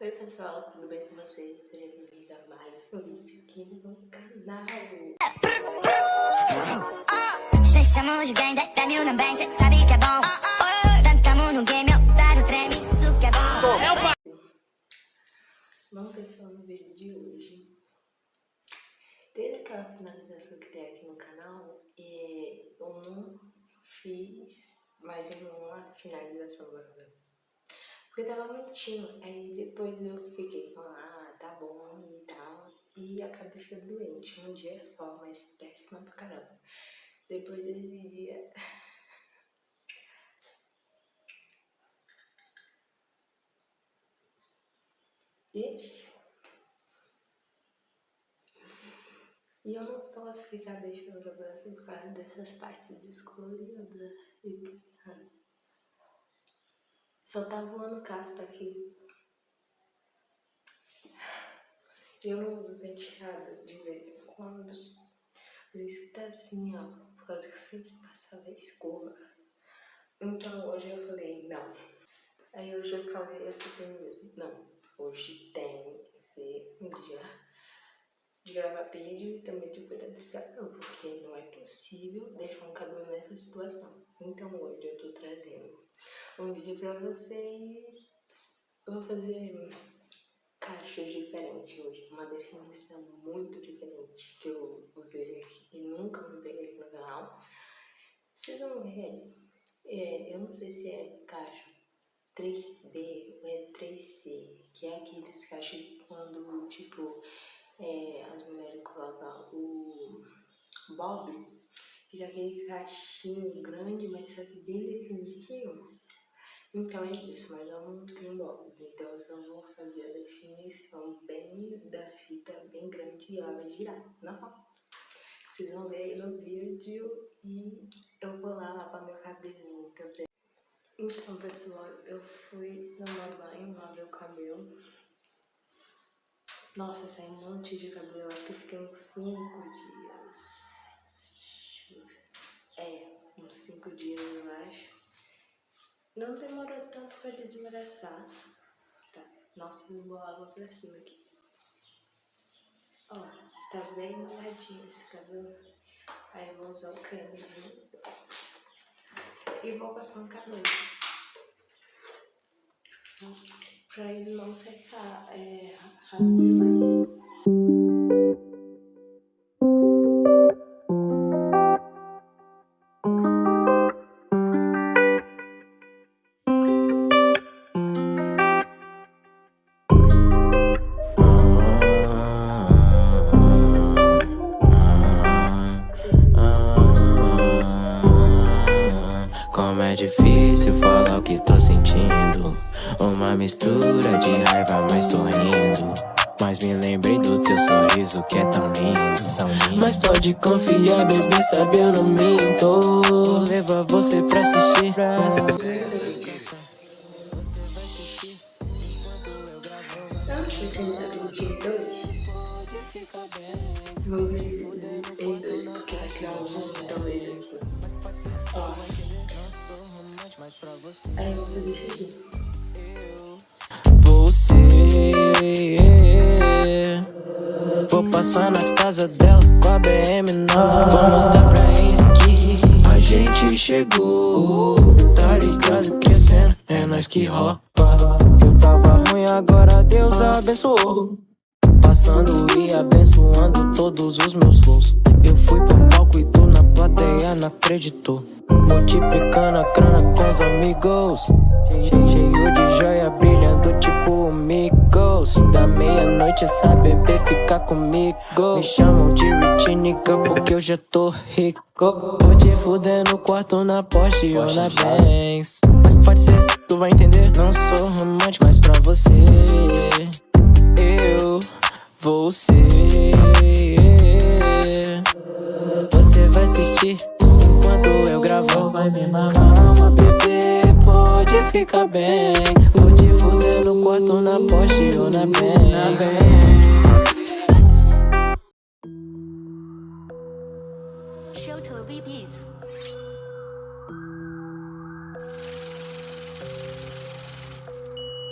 Oi pessoal, tudo bem com vocês? Seja bem-vindo a mais um vídeo aqui no canal. É bom. Que é pessoal, no vídeo de hoje, desde aquela finalização que tem aqui no canal, é, eu não fiz mais nenhuma finalização agora. Porque tava mentindo. Aí depois eu fiquei falando, ah, tá bom e tal. E acabei ficando doente. Um dia só, mas péssima pra caramba. Depois desse dia. Gente. E eu não posso ficar deixando o braço por causa dessas partes descoloridas e só tá voando caspa aqui. Eu não uso penteado de vez em quando. Por isso que tá assim, ó. Por causa que sempre passava escova. Então hoje eu falei, não. Aí hoje eu falei assim mesmo, não. Hoje tem que ser um dia de gravar vídeo e também de cuidar desse cabelo, porque não é possível deixar um cabelo nessa situação. Então hoje eu tô trazendo um vídeo pra vocês. Eu vou fazer cachos diferentes hoje, uma definição muito diferente que eu usei aqui e nunca usei aqui no canal. Vocês vão ver, é, eu não sei se é cacho 3B ou é 3C, que é aqueles cachos quando, tipo, é, as mulheres colocam o bob, fica aquele cachinho grande, mas só que bem definitivo. Então é isso, mas eu não tenho blocos, então eu só vou fazer a definição bem da fita, bem grande, e ela vai girar, normal. Vocês vão ver aí no vídeo e eu vou lá lavar meu cabelinho, então... Então, pessoal, eu fui tomar banho, lavei o cabelo. Nossa, saiu um monte de cabelo, eu acho que eu fiquei uns 5 dias. É, uns 5 dias, eu acho. Não demorou tanto pra desembaraçar. Tá. Nossa, vou água pra cima aqui. Ó, tá bem molhadinho esse cabelo. Aí eu vou usar o cremezinho. E vou passar um cabelo. Só pra ele não secar é, rápido demais. Uma mistura de raiva, mas tô rindo. Mas me lembrei do teu sorriso que é tão lindo, tão lindo. Mas pode confiar, bebê, sabe eu não minto. Vou levar você pra assistir, pra assistir. Dividir dois Vamos dividir Aí eu vou aqui. Vou passar na casa dela com a BM nova. Vou mostrar pra eles que a gente chegou. Tá ligado que a cena é nós que rouba Eu tava ruim, agora Deus abençoou Passando e abençoando todos os meus flows Eu fui pro palco e tu na plateia não acreditou. Multiplicando a grana com os amigos. Cheio de joia brilhando tipo amigos. Da meia-noite essa bebê fica comigo. Me chamam de rich nigga porque eu já tô rico. Vou te fuder no quarto, na Porsche ou na Benz. Mas pode ser, tu vai entender. Não sou romântico, mas pra você. Eu ser Você vai assistir enquanto eu gravo. Vai me Calma bebê, pode ficar bem. Vou te fuder no quarto, na Porsche ou na Benz Show to VPs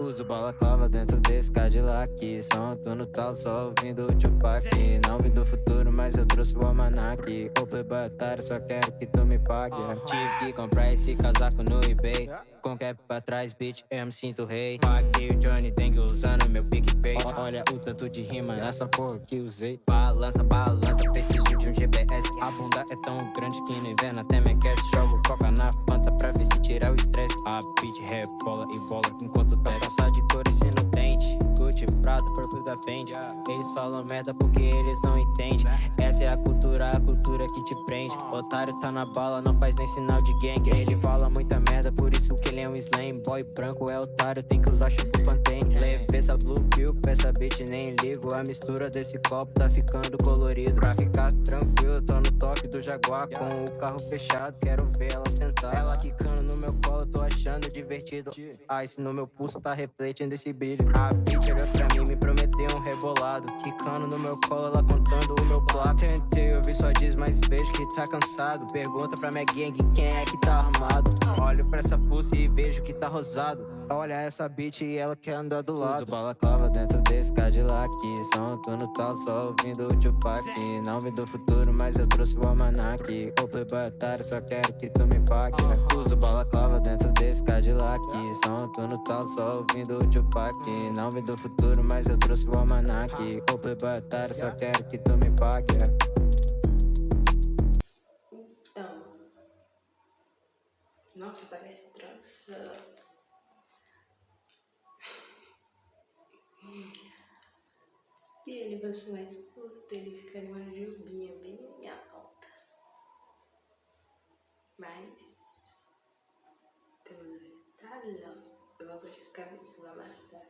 Uso balaclava dentro desse Cadillac. Som tô no tal, só ouvindo o Tupac. Não vim do futuro, mas eu trouxe o almanac. Ô playboy otário, só quero que tu me pague. Tive que comprar esse casaco no eBay. Com cap pra trás, bitch, eu me sinto rei. Paguei o Johnny Deng usando meu PicPay Olha o tanto de rima nessa porra que usei. Balança, balança, preciso de um GPS A bunda é tão grande que no inverno até me aquece Jogo coca na fanta pra ver se tira o estresse. A bitch rebola e bola enquanto desce Passar de cores no dente Gucci, Prada, Purple da Fendi. Eles falam merda porque eles não entendem. Essa é a cultura, a cultura que te prende. Otário tá na bala, não faz nem sinal de gang Ele fala muita Boy branco é otário, tem que usar shampoo Pantene Leveza blue pill, peça bitch nem ligo. A mistura desse copo tá ficando colorido. Pra ficar tranquilo, tô no toque do Jaguar Com o carro fechado, quero ver ela sentar. Ela quicando no meu colo, tô achando divertido. Ice no meu pulso tá refletindo esse brilho. A bitch olhou pra mim, me prometeu um rebolado. Quicando no meu colo, ela contando o meu plato Tentei ouvir só diz, mas vejo que tá cansado. Pergunta pra minha gang quem é que tá armado. Olho pra essa pulse e vejo que tá rosado Olha essa bitch e ela quer andar do lado. Uso balaclava dentro desse Cadillac. Som tô no tal, só ouvindo o Tupac. Não vim do futuro, mas eu trouxe o almanac. Ô playboy otário, só quero que tu me pague. Uso balaclava dentro desse Cadillac. Som tô no tal, só ouvindo o Tupac. Não vim do futuro, mas eu trouxe o almanac. Ô playboy otário, só quero que tu me pague. Então, nossa, parece trança. Ele fosse mais curto, ele ficaria uma jubinha bem alta. Mas temos o resultado. Eu vou puxar a cabeça na massa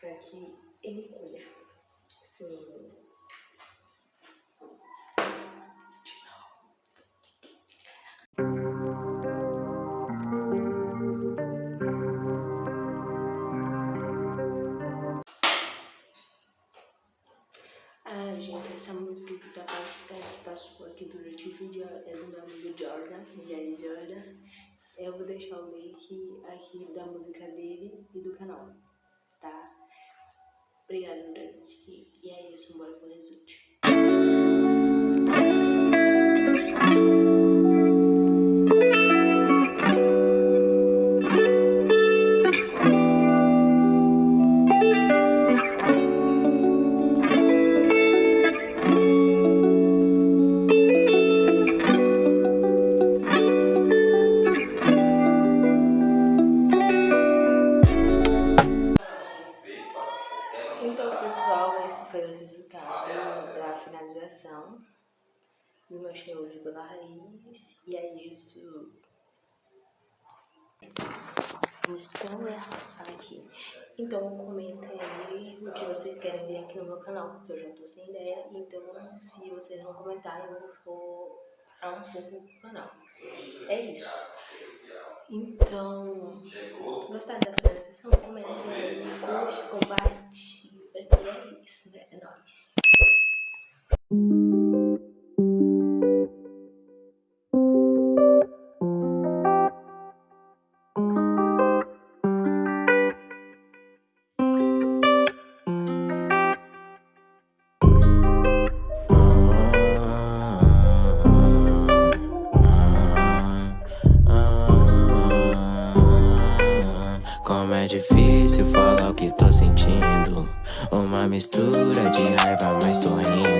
para que ele colha seu é do meu amigo Jordan, Jerry Jordan. Eu vou deixar o link aqui da música dele e do canal, tá? Obrigada, gente. E é isso, bora pro resultado. De pela raiz. E é isso. Vamos conversar aqui. Então, comentem aí o que vocês querem ver aqui no meu canal, porque eu já tô sem ideia. Então, se vocês não comentarem, eu vou parar um pouco o canal. É isso. Então, gostaram da finalização? Comentem aí, curte, compartilhe. E é isso, né? É nóis. difícil falar o que tô sentindo. Uma mistura de raiva, mas tô rindo.